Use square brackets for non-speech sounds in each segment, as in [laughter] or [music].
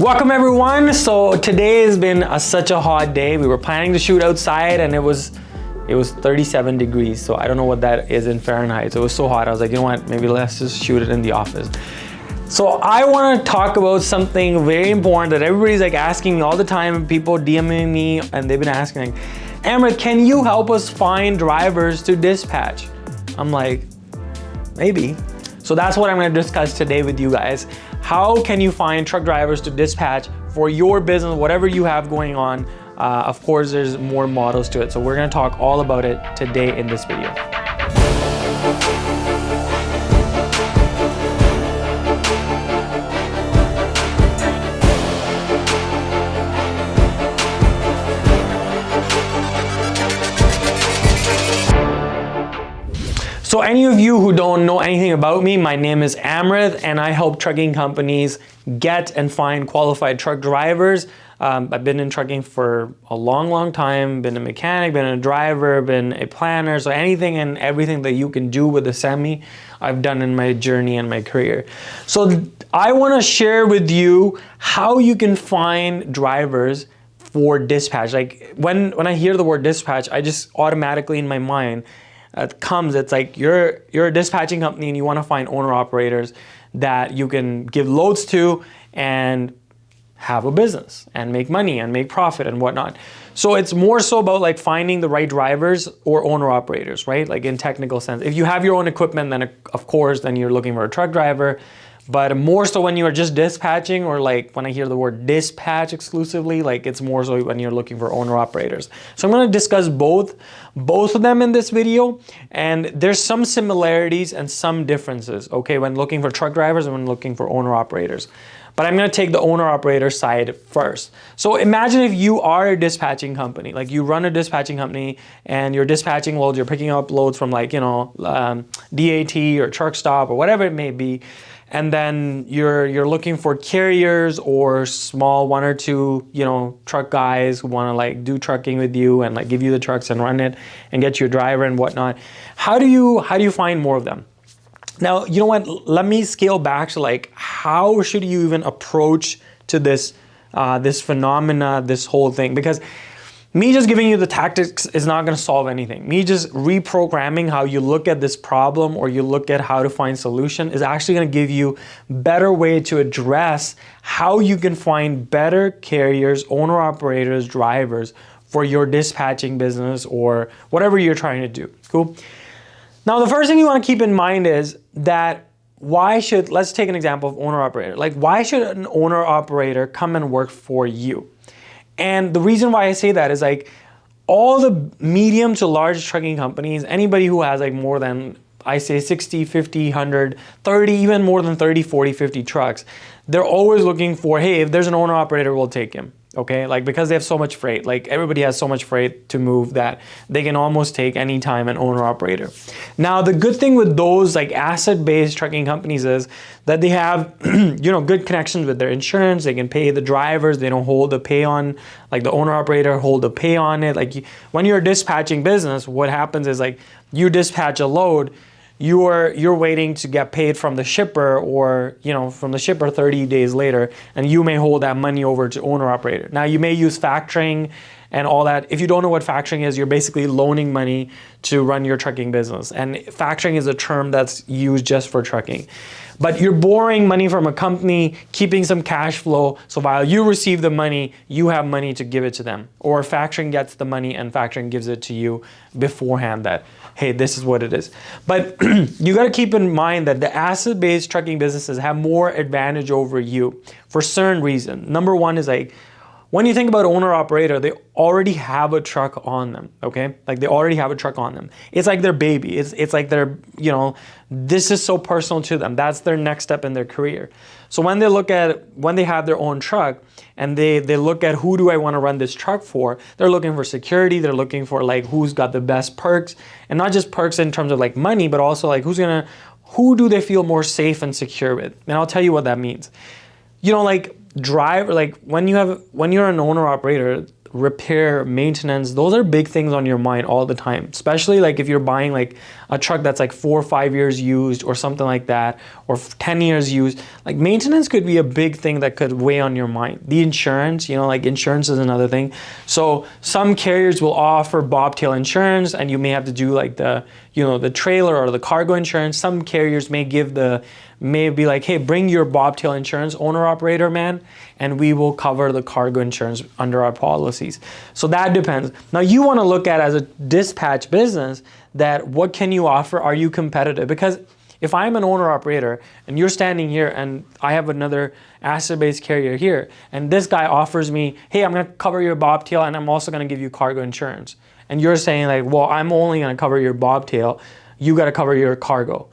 Welcome everyone. So today has been a, such a hot day. We were planning to shoot outside and it was it was 37 degrees. So I don't know what that is in Fahrenheit. So it was so hot. I was like, you know what? Maybe let's just shoot it in the office. So I want to talk about something very important that everybody's like asking me all the time. People DMing me and they've been asking like, Amrit, can you help us find drivers to dispatch? I'm like, maybe. So that's what I'm gonna discuss today with you guys. How can you find truck drivers to dispatch for your business, whatever you have going on? Uh, of course, there's more models to it. So we're gonna talk all about it today in this video. So any of you who don't know about me, my name is Amrit and I help trucking companies get and find qualified truck drivers. Um, I've been in trucking for a long, long time, been a mechanic, been a driver, been a planner. So anything and everything that you can do with a semi, I've done in my journey and my career. So I wanna share with you how you can find drivers for dispatch. Like when, when I hear the word dispatch, I just automatically in my mind, uh, comes, it's like you're, you're a dispatching company and you want to find owner operators that you can give loads to and have a business and make money and make profit and whatnot. So it's more so about like finding the right drivers or owner operators, right? Like in technical sense. If you have your own equipment, then of course, then you're looking for a truck driver. But more so when you are just dispatching or like when I hear the word dispatch exclusively, like it's more so when you're looking for owner operators. So I'm gonna discuss both, both of them in this video. And there's some similarities and some differences, okay, when looking for truck drivers and when looking for owner operators. But I'm gonna take the owner operator side first. So imagine if you are a dispatching company, like you run a dispatching company and you're dispatching loads, you're picking up loads from like, you know, um, DAT or truck stop or whatever it may be and then you're you're looking for carriers or small one or two you know truck guys who want to like do trucking with you and like give you the trucks and run it and get you a driver and whatnot. How do you how do you find more of them? Now you know what? Let me scale back to like how should you even approach to this uh, this phenomena this whole thing? Because me just giving you the tactics is not going to solve anything. Me just reprogramming how you look at this problem or you look at how to find solution is actually going to give you better way to address how you can find better carriers, owner operators, drivers for your dispatching business or whatever you're trying to do. Cool. Now, the first thing you want to keep in mind is that why should, let's take an example of owner operator. Like why should an owner operator come and work for you? And the reason why I say that is like all the medium to large trucking companies, anybody who has like more than I say 60, 50, 100, 30, even more than 30, 40, 50 trucks, they're always looking for, hey, if there's an owner operator, we'll take him okay? Like because they have so much freight, like everybody has so much freight to move that they can almost take any time an owner operator. Now, the good thing with those like asset-based trucking companies is that they have, [clears throat] you know, good connections with their insurance. They can pay the drivers. They don't hold the pay on, like the owner operator hold the pay on it. Like when you're dispatching business, what happens is like you dispatch a load, you're you're waiting to get paid from the shipper or you know from the shipper 30 days later and you may hold that money over to owner operator. Now you may use factoring and all that. If you don't know what factoring is you're basically loaning money to run your trucking business. And factoring is a term that's used just for trucking but you're borrowing money from a company, keeping some cash flow. So while you receive the money, you have money to give it to them. Or factoring gets the money and factoring gives it to you beforehand that, hey, this is what it is. But [clears throat] you got to keep in mind that the asset-based trucking businesses have more advantage over you for certain reason. Number one is like, when you think about owner operator, they already have a truck on them, okay? Like they already have a truck on them. It's like their baby. It's, it's like their, you know, this is so personal to them. That's their next step in their career. So when they look at, when they have their own truck and they, they look at who do I want to run this truck for, they're looking for security. They're looking for like who's got the best perks and not just perks in terms of like money, but also like who's going to, who do they feel more safe and secure with? And I'll tell you what that means. You know, like drive like when you have when you're an owner operator repair maintenance those are big things on your mind all the time. Especially like if you're buying like a truck that's like four or five years used or something like that, or 10 years used, like maintenance could be a big thing that could weigh on your mind. The insurance, you know, like insurance is another thing. So some carriers will offer bobtail insurance and you may have to do like the, you know, the trailer or the cargo insurance. Some carriers may give the, may be like, hey, bring your bobtail insurance owner operator man, and we will cover the cargo insurance under our policies. So that depends. Now you want to look at as a dispatch business that what can you offer? Are you competitive? Because if I'm an owner operator and you're standing here and I have another asset-based carrier here, and this guy offers me, hey, I'm gonna cover your bobtail and I'm also gonna give you cargo insurance. And you're saying like, well, I'm only gonna cover your bobtail, you gotta cover your cargo.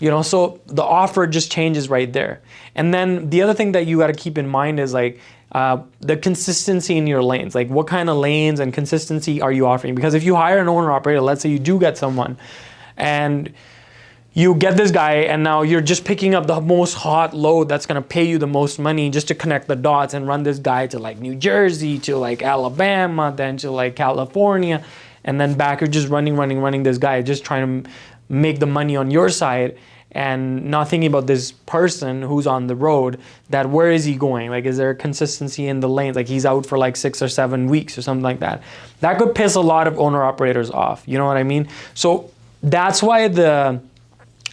You know, so the offer just changes right there. And then the other thing that you got to keep in mind is like uh, the consistency in your lanes. Like what kind of lanes and consistency are you offering? Because if you hire an owner operator, let's say you do get someone and you get this guy and now you're just picking up the most hot load that's going to pay you the most money just to connect the dots and run this guy to like New Jersey, to like Alabama, then to like California, and then back you're just running, running, running this guy, just trying to make the money on your side and not thinking about this person who's on the road that where is he going? Like is there consistency in the lanes? Like he's out for like six or seven weeks or something like that. That could piss a lot of owner operators off you know what i mean? So that's why the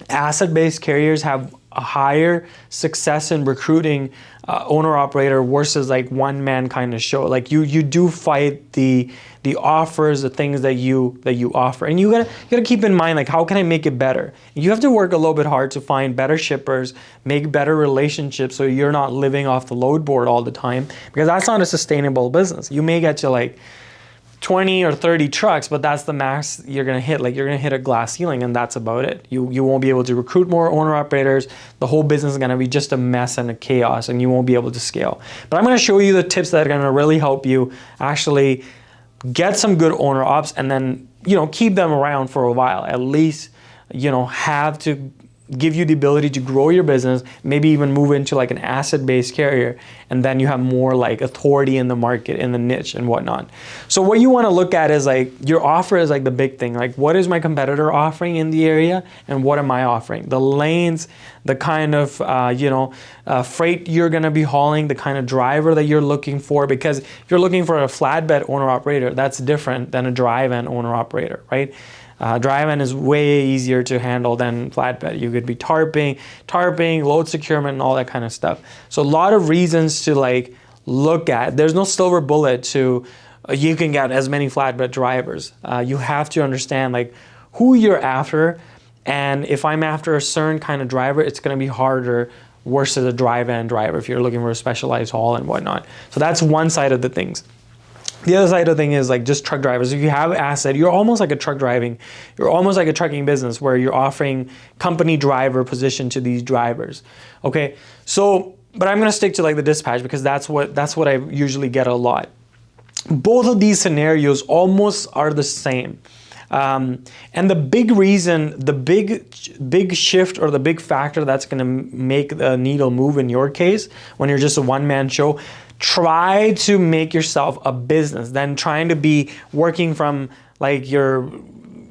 asset-based carriers have a higher success in recruiting uh, owner operator versus like one man kind of show. Like you you do fight the the offers the things that you that you offer. And you gotta you gotta keep in mind like how can i make it better? You have to work a little bit hard to find better shippers make better relationships so you're not living off the load board all the time because that's not a sustainable business. You may get to like 20 or 30 trucks, but that's the max you're gonna hit. Like you're gonna hit a glass ceiling and that's about it. You, you won't be able to recruit more owner operators. The whole business is gonna be just a mess and a chaos and you won't be able to scale. But I'm gonna show you the tips that are gonna really help you actually get some good owner ops and then, you know, keep them around for a while. At least, you know, have to give you the ability to grow your business, maybe even move into like an asset-based carrier, and then you have more like authority in the market, in the niche and whatnot. So what you wanna look at is like, your offer is like the big thing. Like what is my competitor offering in the area and what am I offering? The lanes, the kind of, uh, you know, uh, freight you're gonna be hauling, the kind of driver that you're looking for, because if you're looking for a flatbed owner operator, that's different than a dry van owner operator, right? Uh, dry van is way easier to handle than flatbed. You could be tarping, tarping, load securement, and all that kind of stuff. So a lot of reasons to like look at. There's no silver bullet to uh, you can get as many flatbed drivers. Uh, you have to understand like who you're after, and if I'm after a certain kind of driver, it's going to be harder versus a dry van driver if you're looking for a specialized haul and whatnot. So that's one side of the things. The other side of the thing is like just truck drivers. If you have asset, you're almost like a truck driving. You're almost like a trucking business where you're offering company driver position to these drivers. Okay, so but I'm gonna stick to like the dispatch because that's what that's what I usually get a lot. Both of these scenarios almost are the same. Um, and the big reason, the big big shift or the big factor that's going to make the needle move in your case when you're just a one man show try to make yourself a business than trying to be working from like your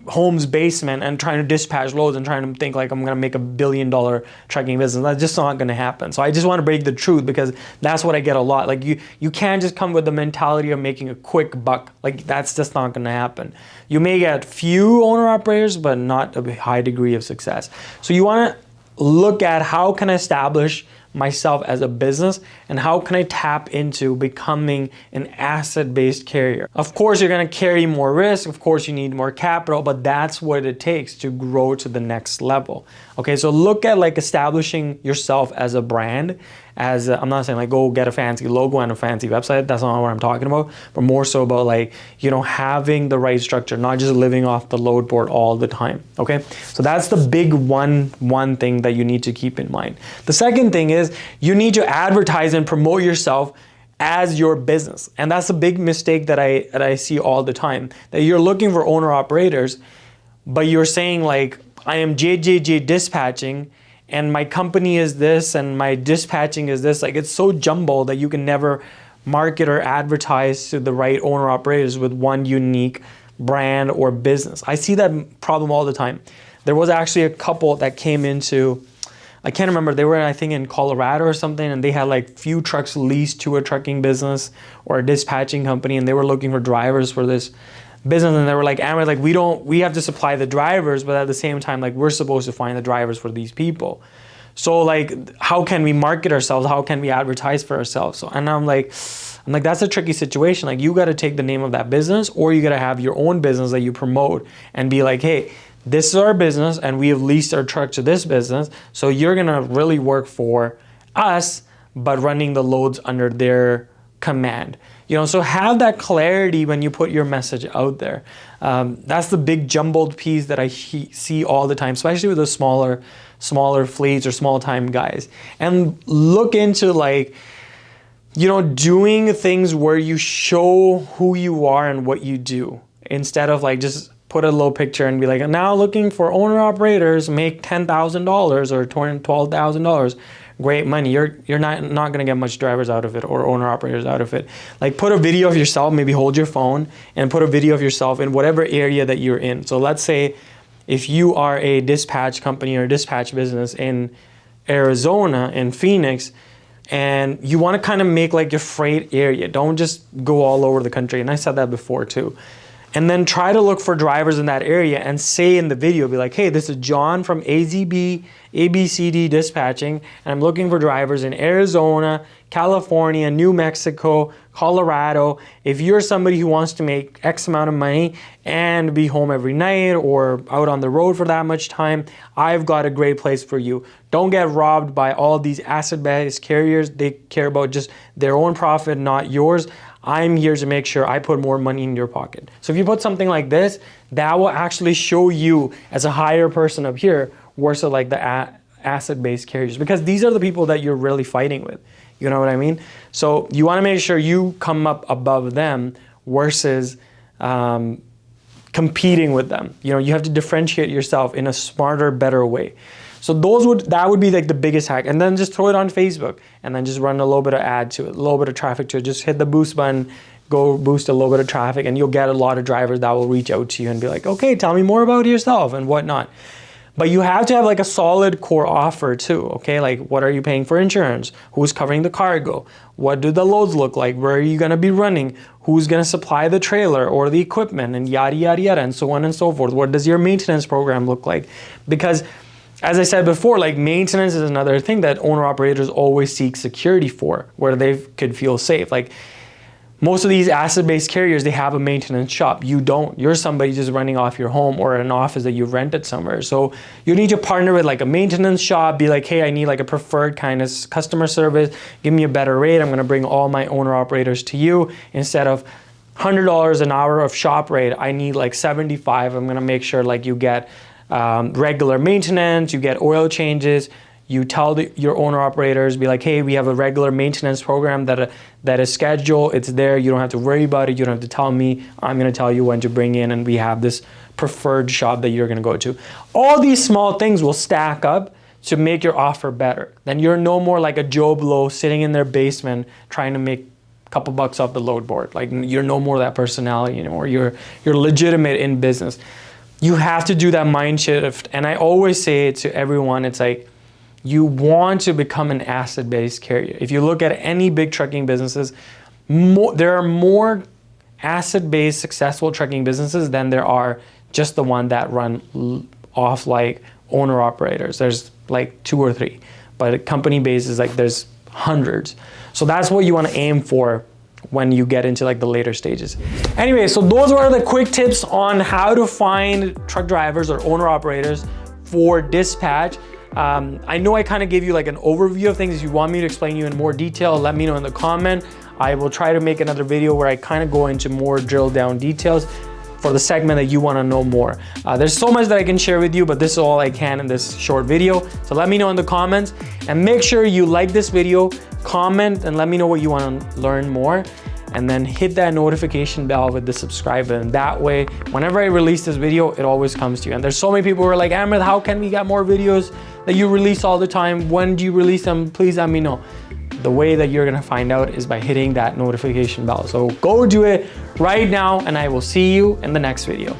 home's basement and trying to dispatch loads and trying to think like I'm gonna make a billion dollar trucking business. That's just not gonna happen. So I just wanna break the truth because that's what I get a lot. Like you, you can't just come with the mentality of making a quick buck. Like that's just not gonna happen. You may get few owner operators, but not a high degree of success. So you wanna look at how can I establish myself as a business and how can I tap into becoming an asset-based carrier. Of course, you're gonna carry more risk. Of course, you need more capital, but that's what it takes to grow to the next level. Okay, so look at like establishing yourself as a brand as i am not saying like go get a fancy logo and a fancy website. That's not what I'm talking about, but more so about like, you know, having the right structure, not just living off the load board all the time. Okay. So that's the big one, one thing that you need to keep in mind. The second thing is you need to advertise and promote yourself as your business. And that's a big mistake that I, that I see all the time, that you're looking for owner operators, but you're saying like, I am JJJ dispatching and my company is this and my dispatching is this. Like it's so jumbled that you can never market or advertise to the right owner operators with one unique brand or business. I see that problem all the time. there was actually a couple that came into I can't remember. They were, I think, in Colorado or something, and they had like few trucks leased to a trucking business or a dispatching company, and they were looking for drivers for this business. And they were like, Amrit, like we don't, we have to supply the drivers, but at the same time, like we're supposed to find the drivers for these people. So like, how can we market ourselves? How can we advertise for ourselves? So, and I'm like, I'm like, that's a tricky situation. Like you got to take the name of that business or you got to have your own business that you promote and be like, hey, this is our business and we have leased our truck to this business. So you're going to really work for us, but running the loads under their command. You know, so have that clarity when you put your message out there. Um, that's the big jumbled piece that I see all the time, especially with the smaller, smaller fleets or small time guys. And look into like, you know, doing things where you show who you are and what you do instead of like just put a little picture and be like, now looking for owner operators, make $10,000 or $12,000. Great money. You're you're not not gonna get much drivers out of it or owner operators out of it. Like put a video of yourself, maybe hold your phone and put a video of yourself in whatever area that you're in. So let's say if you are a dispatch company or dispatch business in Arizona, in Phoenix, and you want to kind of make like your freight area. Don't just go all over the country. And I said that before too and then try to look for drivers in that area and say in the video, be like, hey, this is John from AZB ABCD Dispatching, and I'm looking for drivers in Arizona, California, New Mexico, Colorado. If you're somebody who wants to make X amount of money and be home every night or out on the road for that much time, I've got a great place for you. Don't get robbed by all these asset-based carriers. They care about just their own profit, not yours. I'm here to make sure I put more money in your pocket. So if you put something like this, that will actually show you as a higher person up here versus like the asset-based carriers because these are the people that you're really fighting with. You know what I mean? So you want to make sure you come up above them versus um, competing with them. You know, you have to differentiate yourself in a smarter, better way. So those would that would be like the biggest hack. And then just throw it on Facebook and then just run a little bit of ad to it, a little bit of traffic to it. Just hit the boost button, go boost a little bit of traffic and you'll get a lot of drivers that will reach out to you and be like, okay, tell me more about yourself and whatnot. But you have to have like a solid core offer too, okay? Like what are you paying for insurance? Who's covering the cargo? What do the loads look like? Where are you gonna be running? Who's gonna supply the trailer or the equipment and yada, yada, yada, and so on and so forth. What does your maintenance program look like? Because as I said before, like maintenance is another thing that owner operators always seek security for, where they could feel safe. Like most of these asset-based carriers, they have a maintenance shop. You don't. You're somebody just running off your home or an office that you've rented somewhere. So you need to partner with like a maintenance shop, be like, hey, I need like a preferred kind of customer service. Give me a better rate. I'm gonna bring all my owner operators to you instead of $100 an hour of shop rate. I need like 75. I'm gonna make sure like you get um, regular maintenance, you get oil changes, you tell the, your owner operators, be like, hey, we have a regular maintenance program that, that is scheduled, it's there, you don't have to worry about it, you don't have to tell me, I'm gonna tell you when to bring in and we have this preferred shop that you're gonna go to. All these small things will stack up to make your offer better. Then you're no more like a Joe Blow sitting in their basement trying to make a couple bucks off the load board. Like you're no more that personality anymore. You're, you're legitimate in business you have to do that mind shift. And I always say it to everyone, it's like, you want to become an asset-based carrier. If you look at any big trucking businesses, more, there are more asset-based successful trucking businesses than there are just the one that run off like owner operators. There's like two or three, but a company based is like there's hundreds. So that's what you want to aim for when you get into like the later stages. Anyway, so those were the quick tips on how to find truck drivers or owner operators for dispatch. Um, I know I kind of gave you like an overview of things. If you want me to explain you in more detail, let me know in the comment. I will try to make another video where I kind of go into more drill down details for the segment that you want to know more. Uh, there's so much that I can share with you, but this is all I can in this short video. So let me know in the comments and make sure you like this video, comment and let me know what you want to learn more and then hit that notification bell with the subscribe button. That way, whenever I release this video, it always comes to you. And there's so many people who are like, Amrit, how can we get more videos that you release all the time? When do you release them? Please let me know. The way that you're gonna find out is by hitting that notification bell. So go do it right now and I will see you in the next video.